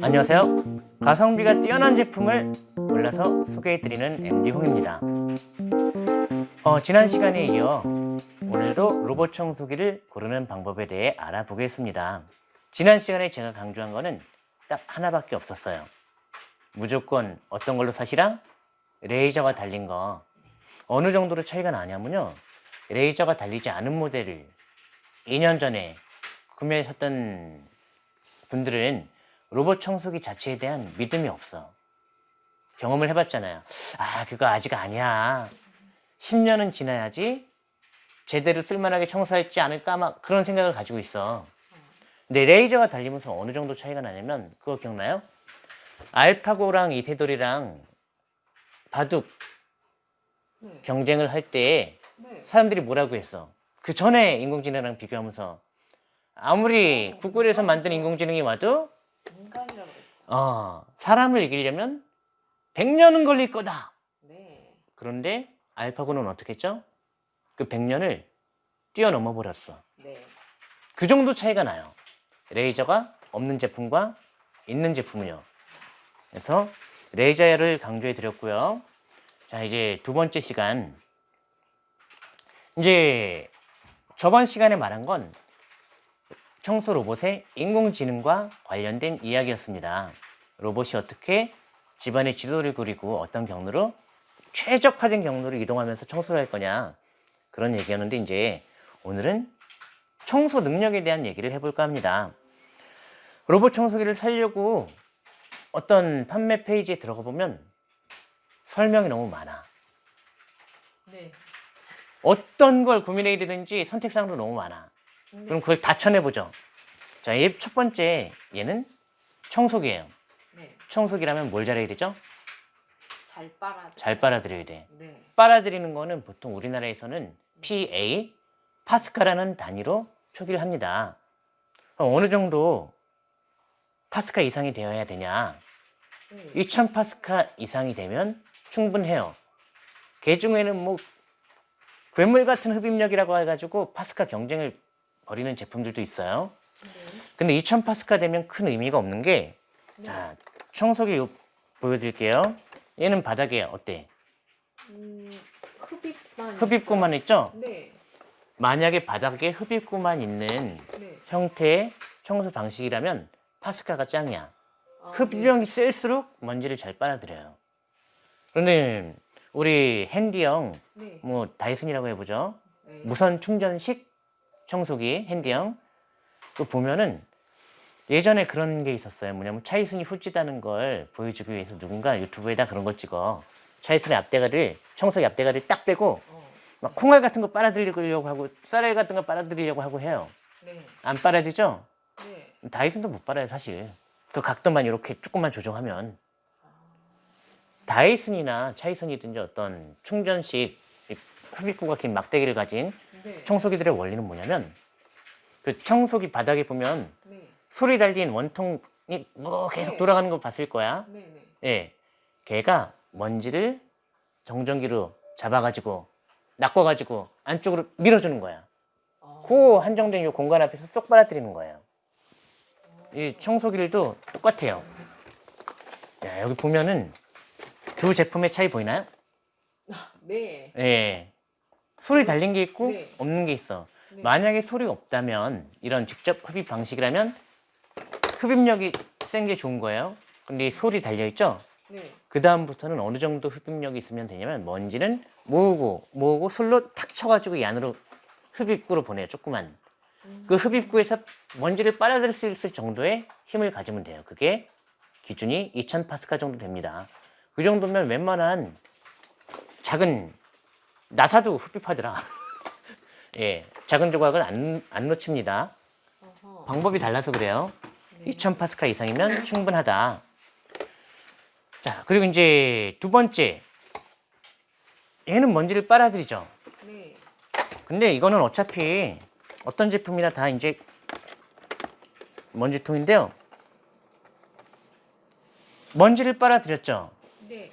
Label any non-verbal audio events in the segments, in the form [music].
안녕하세요. 가성비가 뛰어난 제품을 골라서 소개해드리는 MD홍입니다. 어, 지난 시간에 이어 오늘도 로봇 청소기를 고르는 방법에 대해 알아보겠습니다. 지난 시간에 제가 강조한 거는 딱 하나밖에 없었어요. 무조건 어떤 걸로 사시라? 레이저가 달린 거. 어느 정도로 차이가 나냐면요. 레이저가 달리지 않은 모델을 2년 전에 구매하셨던 분들은 로봇 청소기 자체에 대한 믿음이 없어. 경험을 해봤잖아요. 아, 그거 아직 아니야. 10년은 지나야지 제대로 쓸만하게 청소할지 않을까 막 그런 생각을 가지고 있어. 근데 레이저가 달리면서 어느 정도 차이가 나냐면 그거 기억나요? 알파고랑 이세돌이랑 바둑 네. 경쟁을 할때 네. 사람들이 뭐라고 했어? 그 전에 인공지능이랑 비교하면서 아무리 구글에서 만든 인공지능이 와도 인간이라고 그랬죠. 어, 사람을 이기려면 100년은 걸릴 거다. 네. 그런데 알파고는 어떻게 했죠? 그 100년을 뛰어넘어 버렸어. 네. 그 정도 차이가 나요. 레이저가 없는 제품과 있는 제품은요. 그래서 레이저를 강조해 드렸고요. 자, 이제 두 번째 시간. 이제 저번 시간에 말한 건 청소 로봇의 인공지능과 관련된 이야기였습니다. 로봇이 어떻게 집안의 지도를 그리고 어떤 경로로 최적화된 경로로 이동하면서 청소를 할 거냐 그런 얘기였는데 이제 오늘은 청소 능력에 대한 얘기를 해볼까 합니다. 로봇 청소기를 사려고 어떤 판매 페이지에 들어가 보면 설명이 너무 많아. 네. 어떤 걸 고민해야 되는지 선택사항도 너무 많아. 네. 그럼 그걸 다 쳐내보죠. 자, 얘첫 번째 얘는 청소기예요. 네. 청소기라면 뭘 잘해야 되죠? 잘 빨아. 잘 빨아들여야 돼. 네. 빨아들이는 거는 보통 우리나라에서는 PA, 파스카라는 단위로 표기를 합니다. 어느 정도 파스카 이상이 되어야 되냐? 네. 2000 파스카 이상이 되면 충분해요. 개 중에는 뭐 괴물 같은 흡입력이라고 해가지고 파스카 경쟁을 벌이는 제품들도 있어요. 네. 근데 2000 파스카 되면 큰 의미가 없는 게 네. 자, 청소기 요- 보여드릴게요. 얘는 바닥에 어때? 음, 흡입만. 흡입구만 있죠? 네. 만약에 바닥에 흡입구만 있는 네. 형태의 청소 방식이라면 파스카가 짱이야. 아, 흡입력이 셀수록 먼지를 잘 빨아들여요. 그런데 우리 핸디형, 네. 뭐 다이슨이라고 해보죠. 네. 무선 충전식 청소기 핸디형. 그 보면은 예전에 그런 게 있었어요. 뭐냐면 차이슨이 후지다는 걸 보여주기 위해서 누군가 유튜브에다 그런 걸 찍어. 차이슨의 앞대가리를 청소기 앞대가리를 딱 빼고 어. 막 콩알 같은 거 빨아들이려고 하고 쌀알 같은 거 빨아들이려고 하고 해요. 네. 안 빨아지죠? 네. 다이슨도 못 빨아요 사실. 그 각도만 이렇게 조금만 조정하면 다이슨이나 차이슨이든지 어떤 충전식 이 흡입구가 긴 막대기를 가진 네. 청소기들의 원리는 뭐냐면 그 청소기 바닥에 보면 네. 소리 달린 원통이 뭐 계속 네. 돌아가는 거 봤을 거야. 네. 네. 예, 걔가 먼지를 정전기로 잡아가지고 낚아가지고 안쪽으로 밀어주는 거야. 어. 그 한정된 이 공간 앞에서 쏙 빨아들이는 거예요. 이 청소기들도 똑같아요. 야, 여기 보면은 두 제품의 차이 보이나요? 네. 예. 소리 달린 게 있고 네. 없는 게 있어. 네. 만약에 소리가 없다면 이런 직접 흡입 방식이라면 흡입력이 센 게 좋은 거예요. 근데 이 소리 달려 있죠? 네. 그 다음부터는 어느 정도 흡입력이 있으면 되냐면 먼지는 모으고 모으고 솔로 탁 쳐가지고 이 안으로 흡입구로 보내요. 조그만. 그 흡입구에서 먼지를 빨아들일 수 있을 정도의 힘을 가지면 돼요. 그게 기준이 2000 파스칼 정도 됩니다. 그 정도면 웬만한 작은 나사도 흡입하더라. [laughs] 예, 작은 조각을 안, 안 놓칩니다. 어허. 방법이 달라서 그래요. 네. 2000 파스칼 이상이면 충분하다. 자, 그리고 이제 두 번째. 얘는 먼지를 빨아들이죠. 네. 근데 이거는 어차피 어떤 제품이나 다 이제 먼지통인데요. 먼지를 빨아들였죠. 네.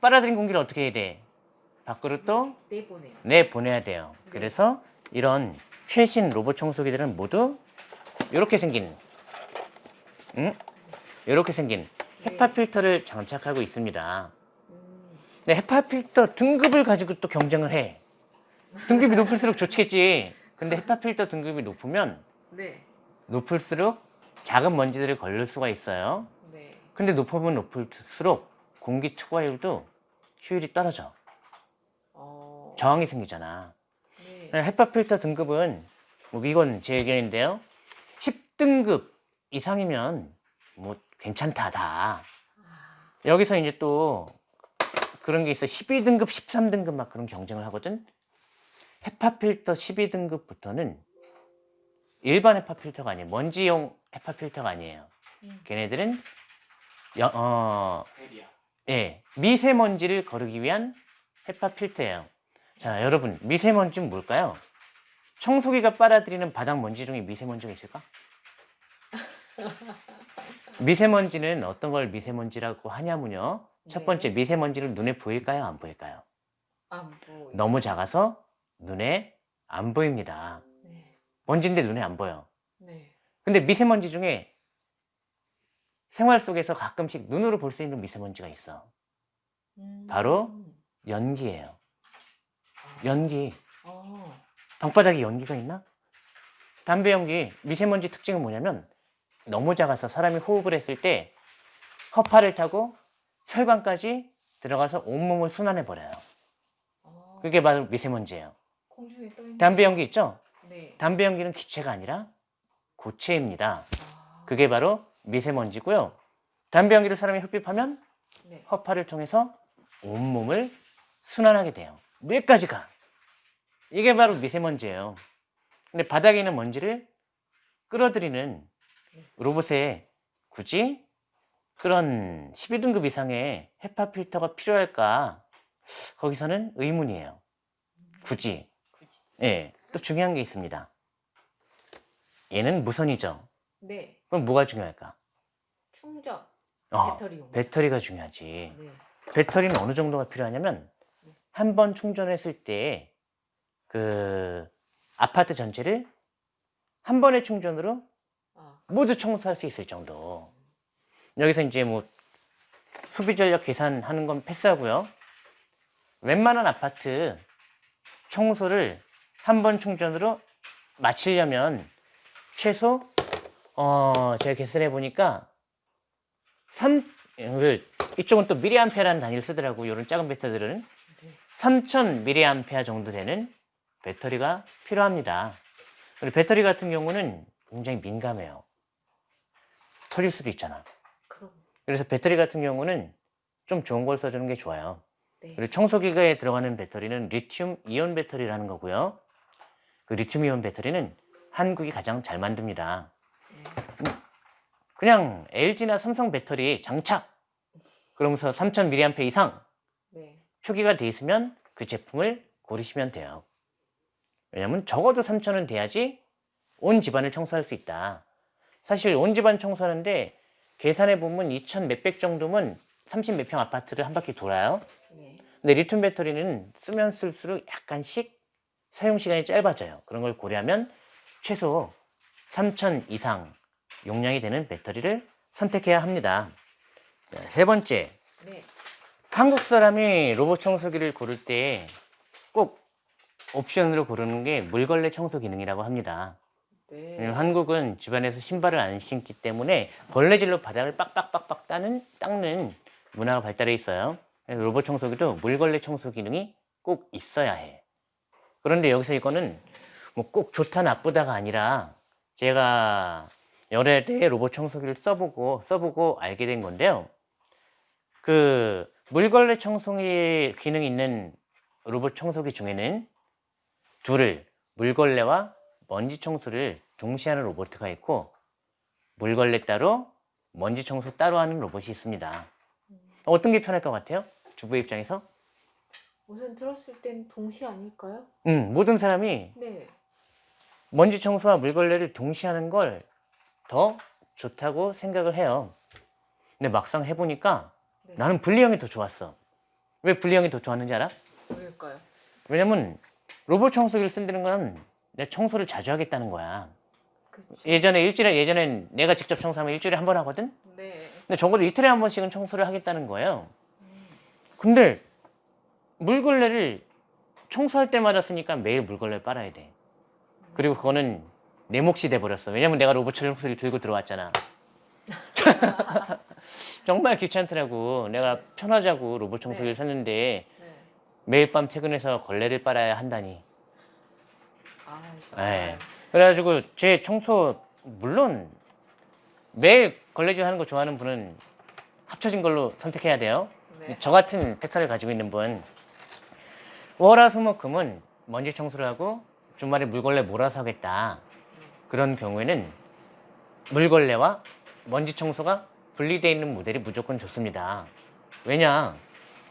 빨아들인 공기를 어떻게 해야 돼? 밖으로 또 내보내요. 내보내야 돼요. 그래서 이런 최신 로봇 청소기들은 모두 이렇게 생긴 응? 이렇게 생긴 헤파 필터를 장착하고 있습니다. 음, 근데 헤파 필터 등급을 가지고 또 경쟁을 해. 등급이 [laughs] 높을수록 좋겠지. 근데 헤파 필터 등급이 높으면 네. 높을수록 작은 먼지들을 걸릴 수가 있어요. 네. 근데 높으면 높을수록 공기 투과율도 효율이 떨어져. 어. 저항이 생기잖아. 네. 헤파 필터 등급은 뭐 이건 제 의견인데요. 10등급 이상이면 뭐 괜찮다 다. 아, 여기서 이제 또 그런 게 있어. 12등급, 13등급 막 그런 경쟁을 하거든. 헤파 필터 12등급부터는 일반 헤파 필터가 아니에요. 먼지용 헤파 필터가 아니에요. 음. 걔네들은 여- 어, 예, 미세먼지를 거르기 위한 헤파 필터예요. 자, 여러분, 미세먼지는 뭘까요? 청소기가 빨아들이는 바닥 먼지 중에 미세먼지가 있을까? 미세먼지는 어떤 걸 미세먼지라고 하냐면요. 첫 네. 번째, 미세먼지는 눈에 보일까요? 안 보일까요? 안 보여. 너무 작아서 눈에 안 보입니다. 네. 먼지인데 눈에 안 보여. 네. 근데 미세먼지 중에 생활 속에서 가끔씩 눈으로 볼 수 있는 미세먼지가 있어. 음. 바로? 연기예요. 아. 연기. 어. 방바닥에 연기가 있나? 담배 연기 미세먼지 특징은 뭐냐면 너무 작아서 사람이 호흡을 했을 때 허파를 타고 혈관까지 들어가서 온몸을 순환해 버려요. 어. 그게 바로 미세먼지예요. 담배 연기 있죠? 네. 담배 연기는 기체가 아니라 고체입니다. 아. 그게 바로 미세먼지고요. 담배 연기를 사람이 흡입하면 네. 허파를 통해서 온몸을 순환하게 돼요. 몇 가지가. 이게 바로 미세먼지예요. 근데 바닥에 있는 먼지를 끌어들이는 로봇에 굳이 그런 12등급 이상의 헤파 필터가 필요할까? 거기서는 의문이에요. 굳이. 예. 또 중요한 게 있습니다. 얘는 무선이죠. 네. 그럼 뭐가 중요할까? 충전. 어, 배터리용. 배터리가 중요하지. 네. 배터리는 어느 정도가 필요하냐면 한 번 충전했을 때 그 아파트 전체를 한 번의 충전으로 아. 모두 청소할 수 있을 정도. 여기서 이제 뭐 소비 전력 계산하는 건 패스하고요. 웬만한 아파트 청소를 한 번 충전으로 마치려면 최소 어 제가 계산해 보니까 3 그, 이쪽은 또 미리암페라는 단위를 쓰더라고. 이런 작은 배터리들은 네. 3000 미리암페어 정도 되는 배터리가 필요합니다. 그리고 배터리 같은 경우는 굉장히 민감해요. 터질 수도 있잖아. 그럼. 그래서 배터리 같은 경우는 좀 좋은 걸 써주는 게 좋아요. 네. 그리고 청소기가에 들어가는 배터리는 리튬 이온 배터리라는 거고요. 그 리튬 이온 배터리는 한국이 가장 잘 만듭니다. 네. 그냥 LG나 삼성 배터리 장착! 그러면서 3000mAh 이상 네. 표기가 돼 있으면 그 제품을 고르시면 돼요. 왜냐면 적어도 3000은 돼야지 온 집안을 청소할 수 있다. 사실 온 집안 청소하는데 계산해 보면 2000 몇백 정도면 30 몇 평 아파트를 한 바퀴 돌아요. 네. 근데 리튬 배터리는 쓰면 쓸수록 약간씩 사용 시간이 짧아져요. 그런 걸 고려하면 최소 3000 이상 용량이 되는 배터리를 선택해야 합니다. 자, 세 번째, 네. 한국 사람이 로봇 청소기를 고를 때 꼭 옵션으로 고르는 게 물걸레 청소 기능이라고 합니다. 네. 왜냐면 한국은 집안에서 신발을 안 신기 때문에 걸레질로 바닥을 빡빡빡빡 따는, 닦는 문화가 발달해 있어요. 그래서 로봇 청소기도 물걸레 청소 기능이 꼭 있어야 해. 그런데 여기서 이거는 뭐 꼭 좋다 나쁘다가 아니라 제가 여러 대의 로봇 청소기를 써보고 써보고 알게 된 건데요. 그 물걸레 청소기 기능이 있는 로봇 청소기 중에는 둘을 물걸레와 먼지 청소를 동시에 하는 로봇가 있고 물걸레 따로 먼지 청소 따로 하는 로봇이 있습니다. 어떤 게 편할 것 같아요? 주부 입장에서? 우선 들었을 땐 동시 아닐까요? 음, 모든 사람이 네. 먼지 청소와 물걸레를 동시에 하는 걸 더 좋다고 생각을 해요. 근데 막상 해보니까 네. 나는 분리형이 더 좋았어. 왜 분리형이 더 좋았는지 알아? 왜일까요? 왜냐면 로봇 청소기를 쓴다는 건 내 청소를 자주 하겠다는 거야. 그쵸. 예전에 일주일에 예전엔 내가 직접 청소하면 일주일에 한 번 하거든. 네. 근데 적어도 이틀에 한 번씩은 청소를 하겠다는 거예요. 근데 물걸레를 청소할 때마다 쓰니까 매일 물걸레를 빨아야 돼. 그리고 그거는 내 몫이 돼버렸어. 왜냐면 내가 로봇 청소기를 들고 들어왔잖아. [laughs] [laughs] 정말 귀찮더라고. 내가 편하자고 로봇 청소기를 네. 샀는데 네. 매일 밤 퇴근해서 걸레를 빨아야 한다니. 아, 네. 그래가지고 제 청소 물론 매일 걸레질 하는 거 좋아하는 분은 합쳐진 걸로 선택해야 돼요. 네. 저 같은 패턴을 가지고 있는 분 월화수목금은 먼지 청소를 하고 주말에 물걸레 몰아서 하겠다. 그런 경우에는 물걸레와 먼지 청소가 분리되어 있는 모델이 무조건 좋습니다. 왜냐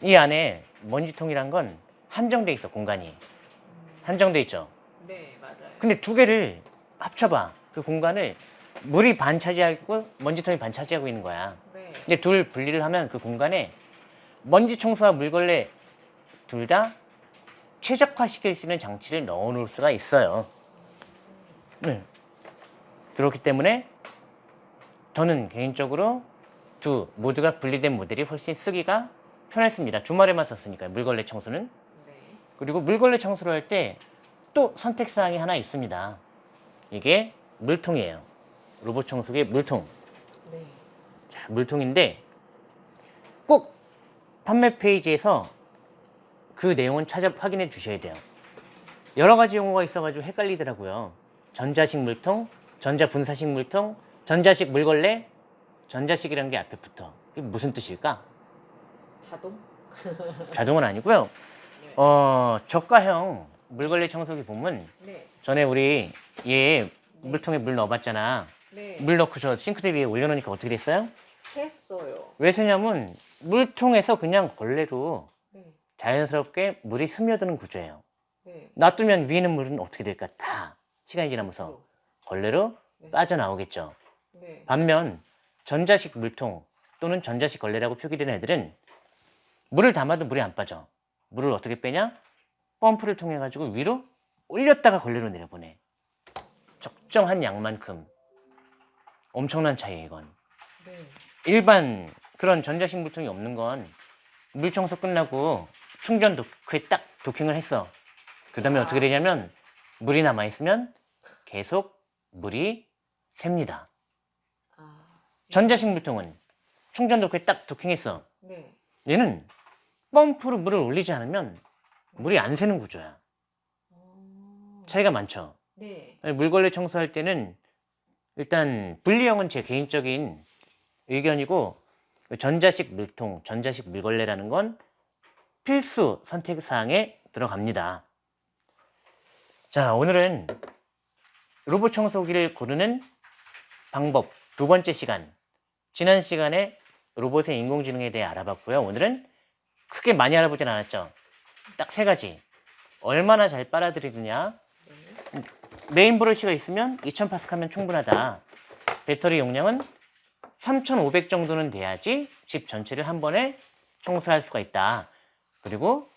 이 안에 먼지통이란 건 한정돼 있어 공간이 한정돼 있죠. 네, 맞아요. 근데 두 개를 합쳐봐. 그 공간을 물이 반 차지하고 먼지통이 반 차지하고 있는 거야. 네. 근데 둘 분리를 하면 그 공간에 먼지 청소와 물걸레 둘 다 최적화시킬 수 있는 장치를 넣어 놓을 수가 있어요. 네. 그렇기 때문에 저는 개인적으로 두 모두가 분리된 모델이 훨씬 쓰기가 편했습니다. 주말에만 썼으니까요. 물걸레 청소는. 네. 그리고 물걸레 청소를 할 때 또 선택사항이 하나 있습니다. 이게 물통이에요. 로봇 청소기의 물통. 네. 자, 물통인데 꼭 판매 페이지에서 그 내용은 찾아 확인해 주셔야 돼요. 여러 가지 용어가 있어가지고 헷갈리더라고요. 전자식 물통, 전자 분사식 물통, 전자식 물걸레, 전자식이라는 게 앞에 붙어. 이게 무슨 뜻일까? 자동? [laughs] 자동은 아니고요. 네. 어, 저가형 물걸레 청소기 보면 네. 전에 우리 얘 물통에 물 넣어봤잖아. 네. 물 넣고 저 싱크대 위에 올려놓으니까 어떻게 됐어요? 했어요. 왜 새냐면 물통에서 그냥 걸레로 네. 자연스럽게 물이 스며드는 구조예요. 네. 놔두면 위에 있는 물은 어떻게 될까? 다 시간이 지나면서 걸레로 네. 빠져나오겠죠. 네. 반면 전자식 물통 또는 전자식 걸레라고 표기된 애들은 물을 담아도 물이 안 빠져. 물을 어떻게 빼냐? 펌프를 통해 가지고 위로 올렸다가 걸레로 내려보내. 적정한 양만큼 엄청난 차이에요, 이건. 네. 일반 그런 전자식 물통이 없는 건 물 청소 끝나고 충전 도크에 딱 도킹을 했어. 그 다음에 아. 어떻게 되냐면 물이 남아있으면 계속 물이 셉니다. 아. 전자식 물통은 충전 도크에 딱 도킹했어. 네. 얘는 펌프로 물을 올리지 않으면 물이 안 새는 구조야. 어. 차이가 많죠. 네. 물걸레 청소할 때는 일단 분리형은 제 개인적인 의견이고 전자식 물통, 전자식 물걸레라는 건 필수 선택 사항에 들어갑니다. 자, 오늘은 로봇 청소기를 고르는 방법 두 번째 시간. 지난 시간에 로봇의 인공지능에 대해 알아봤고요. 오늘은 크게 많이 알아보진 않았죠. 딱 세 가지. 얼마나 잘 빨아들이느냐, 네. 메인 브러쉬가 있으면 2000파스칼면 충분하다. 배터리 용량은 3500 정도는 돼야지 집 전체를 한 번에 청소할 수가 있다. 그리고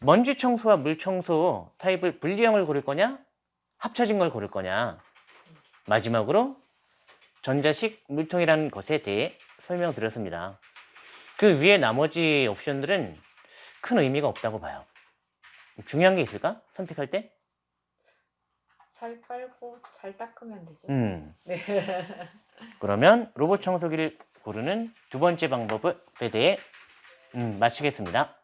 먼지 청소와 물 청소 타입을 분리형을 고를 거냐? 합쳐진 걸 고를 거냐? 마지막으로 전자식 물통이라는 것에 대해 설명드렸습니다. 그 위에 나머지 옵션들은 큰 의미가 없다고 봐요. 중요한 게 있을까? 선택할 때? 잘 빨고 잘 닦으면 되죠. 음. [laughs] 네. 그러면 로봇 청소기를 고르는 두 번째 방법에 대해 음, 마치겠습니다.